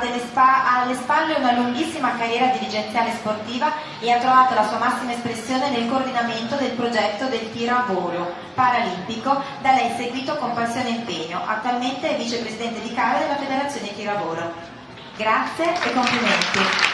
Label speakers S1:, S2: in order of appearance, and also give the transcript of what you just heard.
S1: ha spa alle spalle una lunghissima carriera dirigenziale sportiva e ha trovato la sua massima espressione nel coordinamento del progetto del tiro a volo paralimpico, da lei seguito con passione e impegno. Attualmente è vicepresidente di Cava della Federazione Tiro a Volo. Grazie e complimenti.